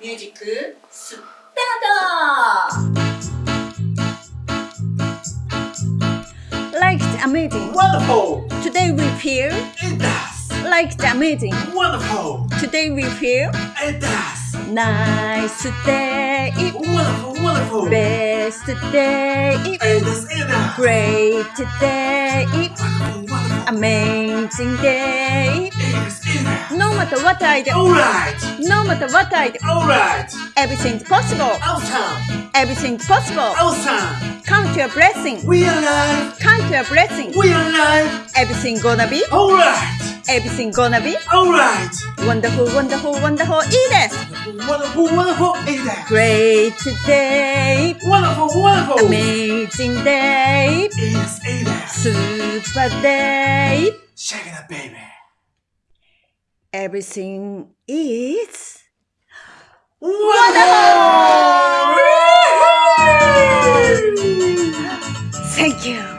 ミュージックスタート Like the amazing. Wonderful! Today we feel It does! like the amazing. Wonderful! Today we feel It does! nice day. Wonderful, wonderful! Best day. It does, it does! Great day. Wonderful, wonderful! Amazing day. It is, No matter what I do. Alright. No matter what I do. Alright. Everything's possible. Awesome. Everything's possible. Awesome. Count your blessing. We alive. Count your blessing. We alive. Everything gonna be. Alright. Everything gonna be. Alright. Wonderful, wonderful, wonderful. Edith. Wonderful, wonderful, Edith. Great today. Wonderful, wonderful. Amazing day. Edith, Edith. Super day. Shake it up, baby. Everything is. Wonderful! Thank you.